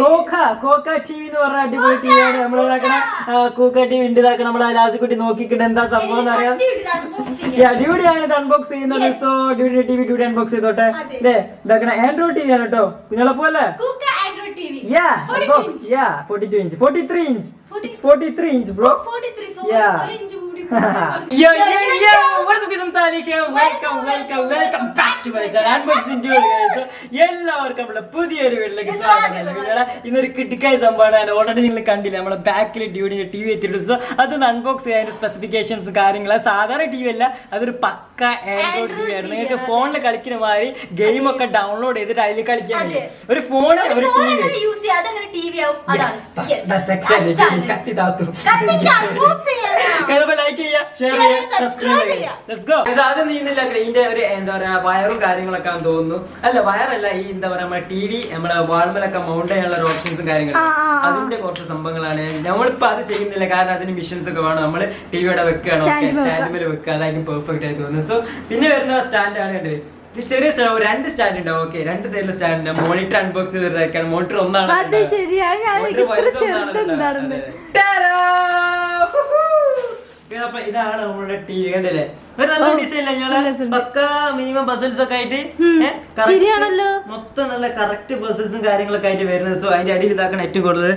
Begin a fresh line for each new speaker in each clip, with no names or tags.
Cocoa cocoa T V എന്ന് പറഞ്ഞ അടിപൊളി ടി വിയാണ് നമ്മൾ ഇതാക്കണ കോക്ക! ടി വി ഉണ്ട്. ഇതാക്കണ നമ്മളെ ലാസിക്കുട്ടി എന്താ സംഭവം എന്ന് അറിയാം? അടിപൊളിയാണ് ഇത് അൺബോക്സ് ചെയ്യുന്നത്. സോ ഡ്യൂഡിന്റെ ടി വി ഡ്യൂഡി അൺബോക്സ് ചെയ്തോട്ടെ. അല്ലേ ഇതാക്കണ ആൻഡ്രോയിഡ് ടി വി ആണ് കേട്ടോ നിങ്ങളെ പോലെ? Yeah, box. Yeah, 42 inch. 43 inch. It's 43 inch, bro. Yeah. yo, yo, yo! What's up, guys? I'm here. Welcome, welcome welcome back to my channel unboxing guys. എല്ലാവർക്കും നമ്മുടെ പുതിയൊരു വീട്ടിലേക്ക് സ്വാഗതം. നിങ്ങളെ ഇന്നൊരു കിട്ടിക്കായ സംഭവമാണ്. ഓൾറെഡി നിങ്ങൾ കണ്ടില്ല നമ്മുടെ ബാക്കിൽ ഡ്യൂഡിന്റെ ടി വി എത്തിയിട്ട് അതൊന്ന് അൺബോക്സ് ചെയ്യാൻ സ്പെസിഫിക്കേഷൻസും കാര്യങ്ങളും. സാധാരണ ടി വി അല്ല അതൊരു പക്ക ആൻഡ്രോയിഡ് ടി വി ആയിരുന്നു. നിങ്ങൾക്ക് ഫോണിൽ കളിക്കുന്ന മാതിരി ഗെയിം ഒക്കെ ഡൗൺലോഡ് ചെയ്തിട്ട് അതിൽ കളിക്കാൻ കഴിയും ഒരു ഫോണ് ഒരു ടി വി. കത്തി താത്തു ലൈക്ക് ചെയ്യുക ഷെയർ ചെയ്യുക സബ്സ്ക്രൈബ് ചെയ്യുക ആദ്യം നീന്നില്ല ഇതിന്റെ ഒരു എന്താ പറയാ വയറും കാര്യങ്ങളൊക്കെ ആണെന്ന് തോന്നുന്നു. അല്ല വയറല്ല ഈ എന്താ പറയാ നമ്മുടെ ടി വി നമ്മുടെ വാൾമലൊക്കെ മൗണ്ട് ചെയ്യാനുള്ള ഒരു ഓപ്ഷൻസും കാര്യങ്ങളും. അതിന്റെ കുറച്ച് സംഭവങ്ങളാണ്. നമ്മളിപ്പോ അത് ചെയ്യുന്നില്ല. കാരണം അതിന് മിഷൻസ് ഒക്കെ വേണം. നമ്മൾ ടി വിയുടെ വെക്കുകയാണ് ഓക്കെ സ്റ്റാൻഡിൽ വെക്കുക. അതായിരിക്കും പെർഫെക്റ്റ് ആയി തോന്നുന്നത്. സോ പിന്നെ വരുന്ന സ്റ്റാൻഡാണ് ആണ് കണ്ടത് ഇത് ചെറിയ സ്റ്റാൻഡ് രണ്ട് സ്റ്റാൻഡ് ഉണ്ടാവും ഓക്കെ രണ്ട് സൈഡിൽ സ്റ്റാൻഡ് ഉണ്ട്. മോണിറ്റർ അൺബോക്സ് ചെയ്തിരിക്കാണ് മോണിറ്റർ ഒന്നാണ്
ചെറുതെന്താണെന്ന്
വലുതൊന്നാണ് അപ്പൊ ഇതാണ് നമ്മുടെ ടി വി കണ്ടില്ലേ? ഒരു നല്ല ഡിസൈൻ പക്ക മിനിമം ബസൽസ് ഒക്കെ ആയിട്ട്
ശരിയാണല്ലോ.
മൊത്തം നല്ല കറക്റ്റ് ബസൽസും കാര്യങ്ങളൊക്കെ ആയിട്ട് വരുന്നത്. സോ അതിന്റെ അടിയിൽ ഇതാക്കണം ഏറ്റവും കൂടുതൽ.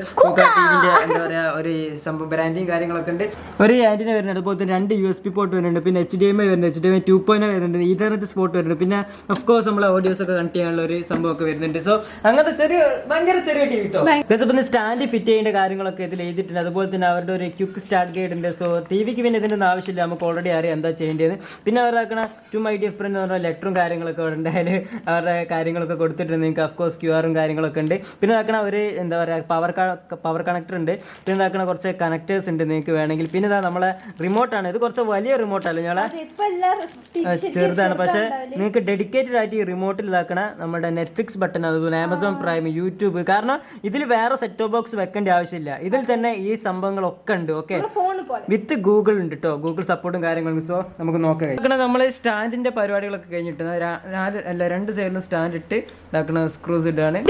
എന്താ പറയാ ഒരു സംഭവം ബ്രാൻഡിങ് കാര്യങ്ങളൊക്കെ ഉണ്ട്. ഒരു ആന്റിന വരുന്നുണ്ട്. അതുപോലെ തന്നെ രണ്ട് യു എസ് പി പോർട്ട് വരുന്നുണ്ട്. പിന്നെ എച്ച് ഡി എം ഐ വരുന്നുണ്ട്. H D M I two point വരുന്നുണ്ട്. ഇന്റർനെറ്റ് സ്പോട്ട് വരുന്നുണ്ട്. പിന്നെ ഓഫ് കോഴ്സ് നമ്മളെ ഓഡിയോസ് ഒക്കെ കണക്ട് ചെയ്യാനുള്ള ഒരു സംഭവം ഒക്കെ വരുന്നുണ്ട്. സോ അങ്ങനത്തെ ചെറിയ ഭയങ്കര ചെറിയ ടി വി കേട്ടോ പിന്നെ സ്റ്റാൻഡ് ഫിറ്റ് ചെയ്യേണ്ട കാര്യങ്ങളൊക്കെ ഇതിൽ എഴുതിയിട്ടുണ്ട്. അതുപോലെ തന്നെ അവരുടെ ഒരു ക്യുക്ക് സ്റ്റാർട്ട് ഗൈഡ് ഉണ്ട്. സോ ടി വിക്ക് പിന്നെ ഇതിന്റെ ആവശ്യമില്ല. നമുക്ക് ഓൾറെഡി അറിയാം എന്താ ചെയ്യേണ്ടത്. പിന്നെ അവരാക്കണ ടു മൈ ഡിഫറെന്റ് എന്ന് പറഞ്ഞാൽ ലെറ്ററും കാര്യങ്ങളൊക്കെ അവിടെ ഉണ്ട് അവരുടെ കാര്യങ്ങളൊക്കെ കൊടുത്തിട്ടുണ്ട്. നിങ്ങൾക്ക് അഫ്കോഴ്സ് ക്യൂ ആറും കാര്യങ്ങളൊക്കെ ഉണ്ട്. പിന്നെ ഇതാക്കണ ഒരു എന്താ പറയുക പവർ പവർ കണക്ടർ ഉണ്ട്. പിന്നെ ഇതാക്കണ കുറച്ച് കണക്ടേഴ്സ് ഉണ്ട് നിങ്ങൾക്ക് വേണമെങ്കിൽ. പിന്നെ ഇതാ നമ്മളെ റിമോട്ടാണ് ഇത് കുറച്ച് വലിയ റിമോട്ടല്ല ഞങ്ങളെ? ചെറുതാണ്. പക്ഷേ നിങ്ങൾക്ക് ഡെഡിക്കേറ്റഡ് ആയിട്ട് ഈ റിമോട്ടിൽ ഇതാക്കണ നമ്മുടെ നെറ്റ്ഫ്ലിക്സ് ബട്ടൺ അതുപോലെ ആമസോൺ പ്രൈം യൂട്യൂബ് കാരണം ഇതിൽ വേറെ സെറ്റ് ബോക്സ് വെക്കേണ്ട ആവശ്യമില്ല. ഇതിൽ തന്നെ ഈ സംഭവങ്ങളൊക്കെ ഉണ്ട്. ഓക്കെ വിത്ത് ഗൂഗിൾ ഉണ്ട് കേട്ടോ ഗൂഗിൾ സപ്പോർട്ടും കാര്യങ്ങളും. സോ നമുക്ക് നോക്കാം. ഇതാക്കണ നമ്മൾ സ്റ്റാൻഡിന്റെ പരിപാടികളൊക്കെ കഴിഞ്ഞിട്ട് അല്ല രണ്ട് സൈഡിലും സ്റ്റാൻഡ് ഇട്ട് ഇതാക്കണ സ്ക്രൂസ് ഇട്ടാണ്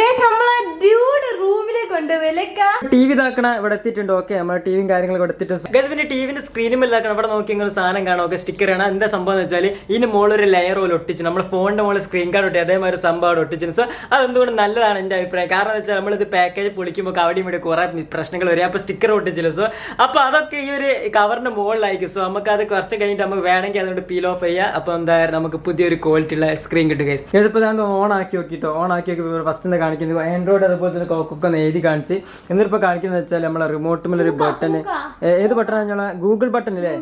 ഡ്യൂഡ് റൂമിലേക്ക് കൊണ്ടുപോയില്ലേക്കാ
ടി വി ഇതാക്കണ ഇവിടെ എത്തിയിട്ടുണ്ട്. ഓക്കെ നമ്മുടെ ടിവിയും കാര്യങ്ങളും എടുത്തിട്ടുണ്ട് ഗസ് പിന്നെ ടിവിന്റെ സ്ക്രീനും ഇതാക്കണം ഇവിടെ നോക്കി ഇങ്ങനെ സാധനം കാണാം. ഓക്കെ സ്റ്റിക്കർ ആണ് എന്താ സംഭവം എന്ന് വെച്ചാൽ ഇതിന് മുകളിൽ ഒരു ലെയർ പോലെ ഒട്ടിച്ചു നമ്മുടെ ഫോണിന്റെ മുകളിൽ സ്ക്രീൻ കാർഡ് ഒട്ടി അതേമാതിരി ഒരു സംഭവം അവിടെ ഒട്ടിച്ചു സോ അതെന്തുകൊണ്ട് നല്ലതാണ് എന്റെ അഭിപ്രായം? കാരണം എന്ന് വെച്ചാൽ നമ്മളിത് പാക്കേജ് പൊളിക്കുമ്പോൾ അവിടെയും ഇവിടെ കുറേ പ്രശ്നങ്ങൾ വരും. അപ്പോൾ സ്റ്റിക്കർ ഒട്ടിച്ചില്ല? സോ അപ്പോൾ അതൊക്കെ ഈ ഒരു കവറിന്റെ മുകളിലായിരിക്കും സോ നമുക്ക് അത് കുറച്ച് കഴിഞ്ഞിട്ട് നമുക്ക് വേണമെങ്കിൽ അതുകൊണ്ട് പീൽ ഓഫ് ചെയ്യാം. അപ്പോൾ എന്താ നമുക്ക് പുതിയൊരു ക്വാളിറ്റി ഉള്ള സ്ക്രീൻ കിട്ടും ഗൈസ് ഇതിപ്പോൾ ഞാൻ ഓൺ ആക്കി നോക്കിട്ടോ. ഓൺ ആക്കി നോക്കി ഫസ്റ്റ് എന്താ കാണിക്കുന്നത്? ആൻഡ്രോയിഡ് അതുപോലെ തന്നെ കോക്കൊക്കെ എഴുതി കാണിച്ച്. എന്നിട്ടിപ്പോൾ കാണിക്കുന്നത് വെച്ചാൽ നമ്മളെ റിമോട്ട് ഒരു ബട്ടൺ ഏത് ബട്ടൺ നമ്മളെ ഗൂഗിൾ ബട്ടൺ അല്ലേ?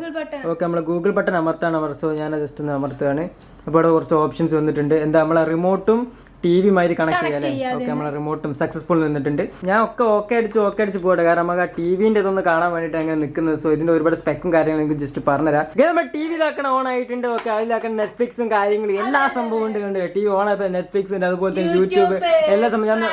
ഓക്കെ നമ്മൾ ഗൂഗിൾ ബട്ടൺ അമർത്താണ് അമർത്തോ. ഞാൻ ജസ്റ്റ് ഒന്ന് അമർത്തുകയാണ് അപ്പോൾ ഇവിടെ കുറച്ച് ഓപ്ഷൻസ് വന്നിട്ടുണ്ട്. എന്താ നമ്മളെ റിമോട്ടും ടി വി മാതിരി കണക്ട് ചെയ്യാല്ലേ? ഓക്കെ നമ്മളെ റിമോട്ടും സക്സസ്ഫുൾ നിന്നിട്ടുണ്ട്. ഞാൻ ഒക്കെ ഓക്കെ അടിച്ച് ഓക്കെ അടിച്ച് പോകട്ടെ കാരണം നമുക്ക് ആ ടി വിന്റെ ഇതൊന്ന് കാണാൻ വേണ്ടിട്ട് അങ്ങനെ നിൽക്കുന്നത്. സോ ഇതിന്റെ ഒരുപാട് സ്പെക്കും കാര്യങ്ങളും എനിക്ക് ജസ്റ്റ് പറഞ്ഞുതരാം. നമ്മൾ ടി വി ഇതാക്കണ ഓൺ ആയിട്ടുണ്ട്. ഓക്കെ അതിലാക്കണം നെറ്റ്ഫ്ലിക്സും കാര്യങ്ങളും എല്ലാ സംഭവം ഉണ്ട് കണ്ട് ടി വി ഓൺ ആയപ്പോൾ നെറ്റ്ഫ്ലിക്സ് ഉണ്ട് അതുപോലെ തന്നെ യൂട്യൂബ് എല്ലാ സംഭവം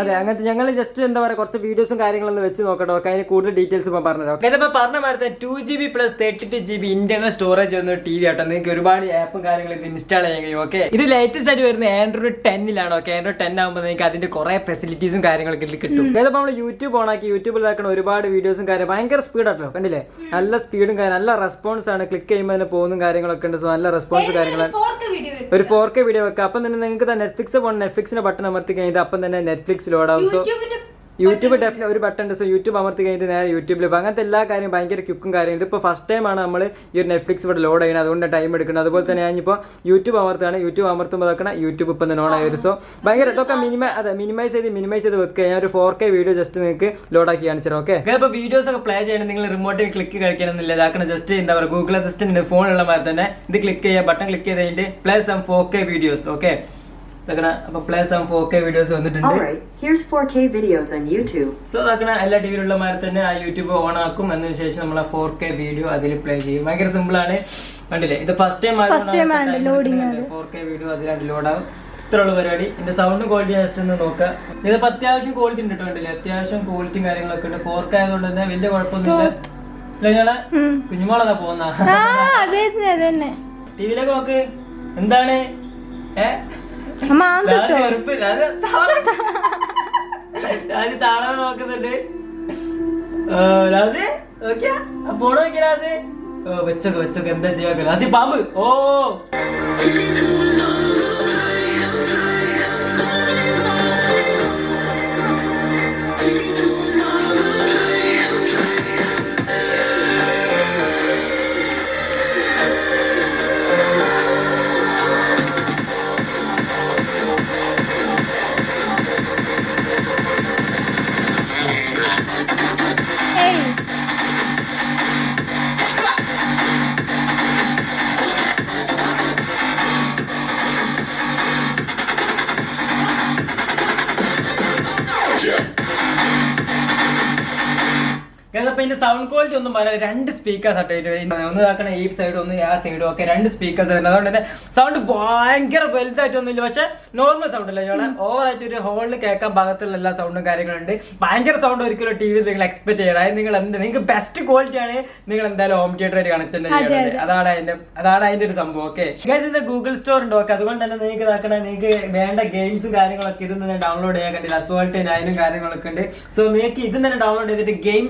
അതെ അങ്ങനത്തെ ഞങ്ങൾ ജസ്റ്റ് എന്താ പറയുക കുറച്ച് വീഡിയോസും കാര്യങ്ങളൊന്നും വെച്ച് നോക്കട്ടെ. ഓക്കെ അതിന് കൂടുതൽ ഡീറ്റെയിൽസ് ഇപ്പം പറഞ്ഞുതരാം. ഓക്കെ ഇതിപ്പോൾ പറഞ്ഞ മാതിരി two G B plus thirty two G B internal storage വന്ന ടി വി ആട്ടോ. നിങ്ങൾക്ക് ഒരുപാട് ആപ്പും കാര്യങ്ങളും ഇൻസ്റ്റാൾ ചെയ്യാൻ കഴിയും. ഓക്കെ ഇത് ലേറ്റസ്റ്റ് ആയിട്ട് വരുന്ന ആൻഡ്രോയിഡ് ടെന്നിലാണ്? ഓക്കെ ആൻഡ്രോയിഡ് ടെൻ ആകുമ്പോൾ നിങ്ങൾക്ക് അതിന്റെ കുറെ ഫെസിലിറ്റീസും കാര്യങ്ങളൊക്കെ ഇതിൽ കിട്ടും. ഇതിപ്പോൾ നമ്മൾ യൂട്യൂബ് ഓൺ ആക്കി യൂട്യൂബിൽ ഇതാക്കണം ഒരുപാട് വീഡിയോസും കാര്യം ഭയങ്കര സ്പീഡാട്ടോ കണ്ടില്ലേ? നല്ല സ്പീഡും കാര്യം നല്ല റെസ്പോൺസ് ആണ്. ക്ലിക്ക് ചെയ്യുമ്പോൾ തന്നെ പോകുന്ന കാര്യങ്ങളൊക്കെ ഉണ്ട്. സോ നല്ല റെസ്പോൺസ് കാര്യങ്ങളാണ്. ഒരു ഫോർ കെ വീഡിയോ വെക്കാം അപ്പം തന്നെ നിങ്ങൾക്ക് നെറ്റ്ഫ്ലിക്സ് പോകണം നെറ്റ്ഫ്ലിക്സിന്റെ ബട്ടൺ അമർത്തി കഴിഞ്ഞാൽ അപ്പം തന്നെ നെറ്റ്ഫ്ലിക്സ് ലോഡ് ആവും. സോ യൂട്യൂബ് ഡെഫിനറ്റ് ഒരു ബട്ടൺ ഉണ്ട്. സോ യൂട്യൂബ് അമർത്തി കഴിഞ്ഞിട്ട് നേരെ യൂട്യൂബിൽ പോകും അങ്ങനത്തെ എല്ലാ കാര്യം ഭയങ്കര ക്യുക്കും കാര്യം ഇതിപ്പോൾ ഫസ്റ്റ് ടൈമാണ് നമ്മൾ ഈ ഒരു നെറ്റ്ഫ്ലിക്സ് ഇവിടെ ലോഡ് ചെയ്യുന്നത്. അതുകൊണ്ട് ടൈം എടുക്കുന്നത്. അതുപോലെ തന്നെ ഞാനിപ്പോൾ യൂട്യൂബ് അമർത്താണ് യൂട്യൂബ് അമർത്തുമ്പോൾ നോക്കണ യൂട്യൂബ് ഇപ്പം ഓൺ ആയി വരും സോ ഭയങ്കര ഇതൊക്കെ മിനിമൈ അതെ മിനിമൈസ് ചെയ്ത് മിനിമൈസ് ചെയ്ത് വെക്കുക. ഞാൻ ഒരു ഫോർ കെ വീഡിയോ ജസ്റ്റ് നിങ്ങൾക്ക് ലോഡ് ആക്കി കാണിച്ചു ഓക്കെ ഇപ്പോൾ വീഡിയോസ് ഒക്കെ പ്ലേ ചെയ്യണം. നിങ്ങൾ റിമോട്ടിൽ ക്ലിക്ക് കഴിക്കണമെന്നില്ല ഇതാക്കണം ജസ്റ്റ് എന്താ പറയുക ഗൂഗിൾ അസിസ്റ്റന്റ് ഫോണുള്ള മാതിരി തന്നെ ഇത് ക്ലിക്ക് ചെയ്യുക. ബട്ടൺ ക്ലിക്ക് ചെയ്ത് കഴിഞ്ഞിട്ട് play some four K videos okay ഇതാക്കണ അപ്പോൾ play some four K videos വന്നിട്ടുണ്ട്.
Alright, here's 4K videos on YouTube.
So അതാക്കണ എല്ലാ ടി വിയിലുള്ള മാതിരി തന്നെ ആ യൂട്യൂബ് ഓൺ ആക്കും. എന്നതിന് ശേഷം നമ്മൾ ആ ഫോർ കെ വീഡിയോ അതിൽ പ്ലേ ചെയ്യും. ഭയങ്കര സിമ്പിൾ ആണ്. കണ്ടില്ലേ? ഇത് first time four K video അതിലായിട്ട് load ആവും. ഇത്രയുള്ള പരിപാടി. എന്റെ സൗണ്ട് ക്വാളിറ്റി ജസ്റ്റ് ഒന്ന് നോക്കാം. ഇതിപ്പോ അത്യാവശ്യം ക്വാളിറ്റി ഉണ്ട് കേട്ടോ കണ്ടില്ലേ? അത്യാവശ്യം ക്വാളിറ്റിയും കാര്യങ്ങളൊക്കെ ഉണ്ട്. ഫോർ കെ ആയതുകൊണ്ട് തന്നെ വലിയ കുഴപ്പമൊന്നുമില്ല. നിങ്ങളെ ഞങ്ങളെ? കുഞ്ഞുമോളതാ പോകുന്ന
ആ അതെ അതെ തന്നെ
ടി വിയിലേക്ക് നോക്ക്. എന്താണ്? ഏ?
അമ്മ
രാജ് താളം. നോക്കുന്നുണ്ട്. രാജ് നോക്കിയാ? ഓ വെച്ചൊക്കെ വെച്ചൊക്കെ. എന്താ ചെയ്യാ? രാജി പാമ്പ്. ഓ. അപ്പൊ ഇതിന്റെ സൗണ്ട് ക്വാളിറ്റി ഒന്നും പറയാൻ രണ്ട് സ്പീക്കേഴ്സ് ആട്ടോ ഇതിന്റെ ഒന്ന് ഇതാക്കണ ഈ സൈഡും ഒന്ന് ആ സൈഡും ഒക്കെ രണ്ട് സ്പീക്കേഴ്സ് വരുന്നത്. അതുകൊണ്ട് തന്നെ സൗണ്ട് ഭയങ്കര വലുതായിട്ടൊന്നുമില്ല. പക്ഷെ നോർമൽ സൗണ്ട് അല്ല ഇവിടെ ഓവർ ആയിട്ട് ഒരു ഹോളിൽ കേൾക്കാൻ ഭാഗത്തുള്ള എല്ലാ സൗണ്ടും കാര്യങ്ങളുണ്ട് ഭയങ്കര സൗണ്ട് ഒരിക്കലും ടി വി നിങ്ങൾ എക്സ്പെക്ട് ചെയ്യണം അതായത് നിങ്ങൾ എന്ത് നിങ്ങൾക്ക് ബെസ്റ്റ് ക്വാളിറ്റി ആണ് നിങ്ങൾ എന്തായാലും ഹോം തിയേറ്റർ ആയിട്ട് കണക്ട് തന്നെ അതാണ് അതിന്റെ അതാണ് അതിന്റെ ഒരു സംഭവം. ഓക്കെ ഇത് ഗൂഗിൾ സ്റ്റോർ ഉണ്ട്? ഓക്കെ അതുകൊണ്ട് തന്നെ നിങ്ങൾക്ക് ഇതാക്കണ നിങ്ങൾക്ക് വേണ്ട ഗെയിംസും കാര്യങ്ങളൊക്കെ ഇതിൽ നിന്ന് ഡൗൺലോഡ് ചെയ്യാൻ കണ്ടില്ല അസോൾട്ട് നയനും കാര്യങ്ങളൊക്കെ ഉണ്ട്. സോ നിങ്ങൾക്ക് ഇതിൽ നിന്ന് ഡൗൺലോഡ് ചെയ്തിട്ട് ഗെയിം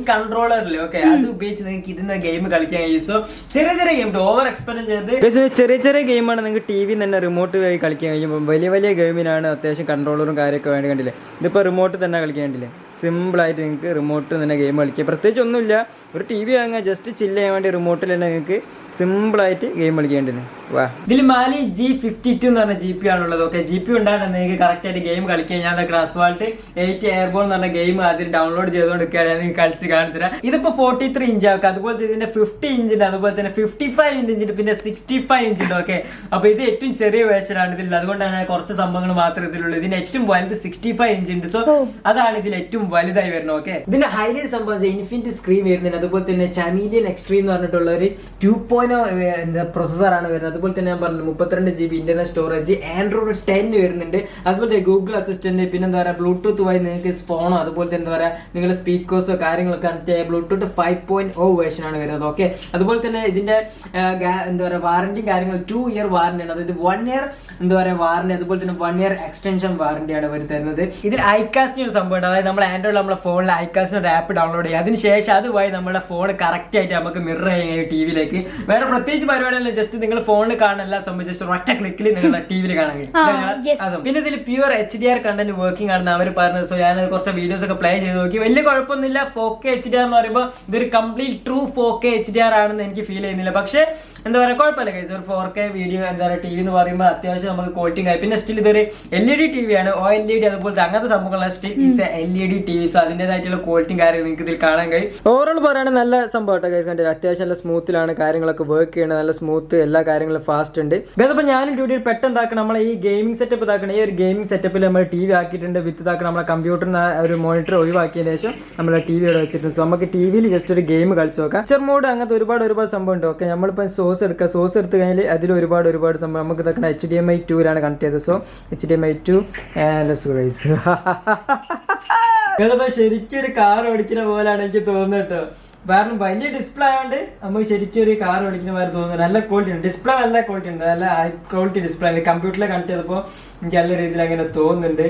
കൺട്രോളറിൽ ഓക്കെ അത് ഉപയോഗിച്ച് നിങ്ങൾക്ക് ഇതിൽ ഗെയിം കളിക്കാൻ കഴിയും. സോ ചെറിയ ചെറിയ ഗെയിം ഓവർ എക്സ്പെൻഡ് ചെയ്ത് ചെറിയ ചെറിയ ഗെയിമാണ് നിങ്ങൾക്ക് ടി വി തന്നെ റിമോട്ട് വഴി കളിക്കാൻ കഴിയും. വലിയ വലിയ ഗെയിമിനാണ് അത്യാവശ്യം കൺട്രോളറും കാര്യമൊക്കെ വേണ്ടി കണ്ടില്ലേ? ഇതിപ്പോൾ റിമോട്ട് തന്നെ കളിക്കാൻ കണ്ടില്ലേ? സിമ്പിളായിട്ട് നിങ്ങൾക്ക് റിമോട്ട് തന്നെ ഗെയിം കളിക്കാം. പ്രത്യേകിച്ച് ഒന്നുമില്ല ഒരു ടി വി വാങ്ങാൻ ജസ്റ്റ് ചില്ല് ചെയ്യാൻ വേണ്ടി റിമോട്ടിൽ തന്നെ നിങ്ങൾക്ക് സിമ്പിളായിട്ട് ഗെയിം കളിക്കേണ്ടത് വാ. ഇതിൽ മാലി ജി ഫിഫ്റ്റി ടു എന്ന് പറഞ്ഞ ജി പി ആണുള്ളത്. ഓക്കെ ജി പി ഉണ്ടാകണം നിങ്ങൾക്ക് കറക്റ്റായിട്ട് ഗെയിം കളിക്കാൻ ഞാൻ ക്രാസ്വാൾട്ട് എയ്റ്റ് എയർബോൺ എന്ന് പറഞ്ഞ ഗെയിം ആദ്യം ഡൗൺലോഡ് ചെയ്തുകൊണ്ടിരിക്കുകയാണ്. ഞാൻ നിങ്ങൾക്ക് കളിച്ച് കാണിച്ചു തരാം ഇതിപ്പോൾ ഫോർട്ടി ത്രീ ഇഞ്ച് ആക്കുക അതുപോലെ ഇതിന്റെ ഫിഫ്റ്റി ഇഞ്ച് ഉണ്ട്. അതുപോലെ തന്നെ ഫിഫ്റ്റി ഫൈവ് ഇഞ്ച് ഉണ്ട്. പിന്നെ സിക്സ്റ്റി ഫൈവ് ഇഞ്ച് ഉണ്ട്. ഓക്കെ അപ്പോൾ ഇത് ഏറ്റവും ചെറിയ വേഷനാണ് ഇതിൽ അതുകൊണ്ടാണ് കുറച്ച് സംഭവങ്ങൾ മാത്രമേ ഇതിലുള്ളൂ. ഇതിന്റെ ഏറ്റവും വലുത് സിക്സ്റ്റി ഫൈവ് ഇഞ്ച് ഉണ്ട്. സോ അതാണ് ഇതിൽ ഏറ്റവും വലുതായി വരണം ഓക്കെ ഇതിന്റെ ഹൈലൈറ്റ് സംഭവം ഇൻഫിനിറ്റ് സ്ക്രീൻ വരുന്നുണ്ട്. അതുപോലെ തന്നെ ചമീലിയൻ എക്സ്ട്രീം എന്ന് പറഞ്ഞിട്ടുള്ള ഒരു ടു പോയിന്റ് ആണ് വരുന്നത്. അതുപോലെ തന്നെ ഞാൻ പറഞ്ഞു മുപ്പത്തിരണ്ട് G B internet storage Android ten വരുന്നുണ്ട്. അതുപോലെ ഗൂഗിൾ അസിസ്റ്റന്റ് പിന്നെ എന്താ പറയുക ബ്ലൂടൂത്ത് വഴി നിങ്ങൾക്ക് ഫോണോ അതുപോലെ തന്നെ എന്താ പറയുക നിങ്ങളുടെ സ്പീക്കേഴ്സോ കാര്യങ്ങളൊക്കെ കണക്ട് ചെയ്യാൻ Bluetooth five point O version ആണ് വരുന്നത് ഓക്കെ അതുപോലെ തന്നെ ഇതിന്റെ എന്താ പറയുക വാറന്റി കാര്യങ്ങൾ ടു ഇയർ വാറന്റി ആണ്. അതായത് വൺ ഇയർ എന്താ പറയുക വാറന്റി അതുപോലെ തന്നെ വൺ ഇയർ എക്സ്റ്റൻഷൻ വാറന്റി ആണ് തരുന്നത് ഇതിൽ ഐകാസ്റ്റിന് ഒരു സംഭവം അതായത് നമ്മൾ ആൻഡ്രോയിഡ് നമ്മുടെ ഫോണിൽ ഐകാസ്റ്റിന് ഒരു ആപ്പ് ഡൗൺലോഡ് ചെയ്യുക അതിനുശേഷം അതുവഴി നമ്മുടെ ഫോൺ കറക്റ്റ് ആയിട്ട് നമുക്ക് മിറർ ചെയ്യാൻ ടി വിയിലേക്ക് വേറെ പ്രത്യേകിച്ച് പരിപാടിയല്ല ജസ്റ്റ് നിങ്ങൾ ഫോണിൽ കാണാനെല്ലാം സംബന്ധിച്ച് ജസ്റ്റ് ഒറ്റ ക്ലിക്കിൽ നിങ്ങളുടെ ടി വിയിൽ കാണാൻ കഴിയും. പിന്നെ ഇതിൽ pure H D R content working ആണെന്ന് അവർ പറഞ്ഞത്. സോ ഞാൻ കുറച്ച് വീഡിയോസ് ഒക്കെ പ്ലേ ചെയ്ത് നോക്കി. വലിയ കുഴപ്പമൊന്നുമില്ല. Four K H D R എന്ന് പറയുമ്പോൾ ഇതൊരു complete true four K H D R ആണെന്ന് എനിക്ക് ഫീൽ ചെയ്യുന്നില്ല. പക്ഷേ എന്താ പറയുക കുഴപ്പമില്ല കൈസ് ഒരു ഫോർ കെ വീഡിയോ എന്താ പറയുക ടി വി എന്ന് പറയുമ്പോൾ അത്യാവശ്യം നമുക്ക് ക്വാളിറ്റി ആയി. പിന്നെ സ്റ്റിൽ ഇതൊരു L E D T V ആണ്. ഒ എൽ ഇ ഡി അതുപോലത്തെ അങ്ങനത്തെ സംഭവങ്ങളാണ്. Still is L E D T V so അതിന്റെതായിട്ടുള്ള ക്വാളിറ്റിയും കാര്യങ്ങളും നിങ്ങൾക്ക് ഇതിൽ കാണാൻ കഴിയും. ഓവറോൾ പറയുകയാണെങ്കിൽ നല്ല സംഭവം കേട്ടോ ഗൈസ് കണ്ടില്ല അത്യാവശ്യം നല്ല സ്മൂത്തിലാണ് കാര്യങ്ങളൊക്കെ വർക്ക് ചെയ്യുന്നത് നല്ല സ്മൂത്ത് എല്ലാ കാര്യങ്ങളും ഫാസ്റ്റ് ഉണ്ട്. അപ്പോൾ ഞാനും ഡ്യൂട്ടിയിൽ പെട്ടെന്ന് നമ്മളെ ഈ ഗെയിമിംഗ് സെറ്റപ്പ് ഇതാക്കണം. ഈ ഒരു ഗെയിമിംഗ് സെറ്റപ്പിൽ നമ്മൾ ടി വി ആക്കിയിട്ടുണ്ട് വിത്ത് ഇതാക്കണം. നമ്മളെ കമ്പ്യൂട്ടറിന് ഒരു മോണിറ്റർ ഒഴിവാക്കിയതിന് ശേഷം നമ്മൾ ടി വി വെച്ചിട്ടുണ്ട്. സോ നമുക്ക് ടി വിയിൽ ജസ്റ്റ് ഒരു ഗെയിം കളിച്ച് നോക്കാം. പിക്ചർ മോഡ് അങ്ങനത്തെ ഒരുപാട് ഒരുപാട് സംഭവം ഉണ്ട്. ഓക്കെ നമ്മളിപ്പോൾ സോസ് എടുക്കുക. സോസ് എടുത്ത് കഴിഞ്ഞാൽ അതിൽ ഒരുപാട് ഒരുപാട് സംഭവം. നമുക്ക് ഇതാക്കണം എച്ച് ഡി എം ഐ ടൂലാണ് കണക്ട് ചെയ്തത്. So H D M I two ഇതിപ്പോ ശരിക്കും ഒരു കാർ ഓടിക്കുന്ന പോലെയാണ് എനിക്ക് തോന്നുന്നത് കേട്ടോ. കാരണം വലിയ ഡിസ്പ്ലേ ആയതുകൊണ്ട് നമുക്ക് ശരിക്കും ഒരു കാർ ഓടിക്കുന്ന പോലെ തോന്നുന്നു. നല്ല ക്വാളിറ്റി ഉണ്ട്. ഡിസ്പ്ലേ നല്ല ക്വാളിറ്റി ഉണ്ട്. നല്ല ഹൈ ക്വാളിറ്റി ഡിസ്പ്ലേ ഉണ്ട്. കമ്പ്യൂട്ടറിൽ കണക്ട് ചെയ്തപ്പോൾ എനിക്ക് നല്ല രീതിയിൽ അങ്ങനെ തോന്നുന്നുണ്ട്.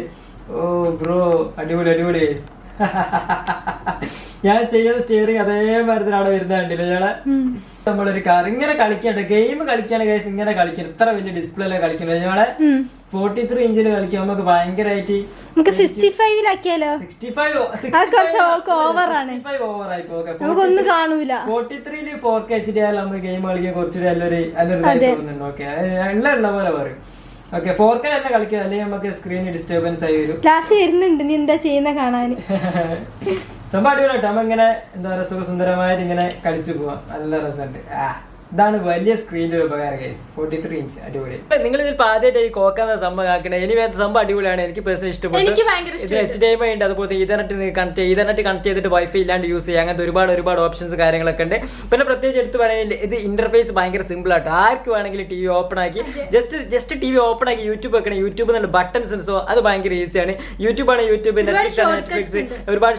ഓ ബ്രോ അടിപൊളി അടിപൊളി. ഞാൻ ചെയ്യുന്ന സ്റ്റിയറിംഗ് അതേ അവിടെ വരുന്നത് കണ്ടില്ല ഞാളെ നമ്മളൊരു കാർ ഇങ്ങനെ കളിക്കണ്ട ഗെയിം കളിക്കാണ് കേസ് ഇങ്ങനെ കളിക്കണം. ഇത്ര വലിയ ഡിസ്പ്ലേയിലാണ് കളിക്കുന്നത് ഞങ്ങളെ. ഫോർട്ടി ത്രീ ഇഞ്ചിൽ കളിക്കാൻ നമുക്ക് ഭയങ്കരമായിട്ട്
നമുക്ക് സിക്സ്റ്റി ഫൈവിലാക്കിയാലോ
സിക്സ്റ്റി ഫൈവ്
നമുക്കൊന്നും കാണൂല
ഫോർട്ടി ത്രീയിൽ ഫോർ കെ എച്ച് ഡി ആയാലും നമ്മൾ ഗെയിം കളിക്കാൻ കുറച്ചുകൂടി നല്ലൊരു നല്ലൊരു. തോന്നുന്നുണ്ട്. ഓക്കെ എല്ലാം ഉള്ള പോലെ പറയും. ഓക്കെ ഫോർക്കൻ തന്നെ കളിക്കുക അല്ലെങ്കിൽ നമുക്ക് സ്ക്രീൻ ഡിസ്റ്റർബൻസ് ആയി വരും.
ക്ലാസ് വരുന്നുണ്ട്. നീ എന്താ ചെയ്യുന്ന കാണാൻ
സംഭവം അടിപൊളിയായിട്ട് നമ്മ ഇങ്ങനെ എന്താ പറയുക സുഖസുന്ദരമായിട്ട് ഇങ്ങനെ കളിച്ചു പോവാം. നല്ല രസമുണ്ട് ആ. ഇതാണ് വലിയ സ്ക്രീനിന്റെ ഒരു ഉപകാരം ഗൈസ് ഫോർട്ടി ത്രീ ഇഞ്ച് അടിപൊളി നിങ്ങൾ ഇതിൽ ആദ്യമായിട്ട് ഈ കോക്കാന്ന സംഭവം ആക്കണേ ഇനി വേറെ സംഭവം അടിപൊളിയാണ്. എനിക്ക് പേഴ്സണൽ ഇഷ്ടപ്പെട്ടു ഇതിൽ എച്ച് ഡി എം ഐ ഉണ്ട്. അതുപോലെ ഈതർനെറ്റ് കണക്ട് ഈതർനെറ്റ് കണക്ട് ചെയ്തിട്ട് വൈഫൈ ഇല്ലാണ്ട് യൂസ് ചെയ്യാം. അങ്ങനത്തെ ഒരുപാട് ഒരുപാട് ഓപ്ഷൻസ് കാര്യങ്ങളൊക്കെ ഉണ്ട്. പിന്നെ പ്രത്യേകിച്ച് എടുത്ത് പറയുന്നത് ഇത് ഇന്റർഫേസ് ഭയങ്കര സിമ്പിൾ ആയിട്ട് ആർക്ക് വേണമെങ്കിലും ടി വി ഓപ്പൺ ആക്കി. Just just T V open ആക്കി യൂട്യൂബ് വെക്കണം. യൂട്യൂബ് എന്നുള്ള ബട്ടൺസ് ഉണ്ടോ. അത് ഭയങ്കര ഈസിയാണ് യൂട്യൂബ് ആണ് യൂട്യൂബ് നെറ്റ്ഫ്ലിക്സ് ഒരുപാട്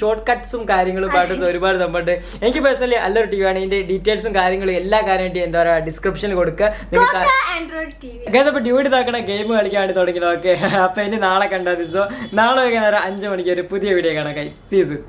ഷോർട്ട് കട്ട്സും കാര്യങ്ങളും പാട്ടും ഒരുപാട് സംഭവമുണ്ട് എനിക്ക് പേഴ്സണലി നല്ലൊരു ടി വി ആണ്. ഇതിന്റെ ഡീറ്റെയിൽസും കാര്യങ്ങളും എല്ലാ കാര്യം എന്താ പറയുക ഡിസ്ക്രിപ്ഷനിൽ കൊടുക്കുക നിങ്ങൾക്ക് അപ്പോൾ ഡ്യൂട്ടി താക്കണ ഗെയിം കളിക്കാൻ വേണ്ടി തുടങ്ങിയത് ഓക്കെ അപ്പോൾ ഇനി നാളെ കണ്ടാൽ ദിവസം നാളെ വൈകുന്നേരം അഞ്ച് മണിക്ക് ഒരു പുതിയ വീഡിയോ കാണാം സീസൺ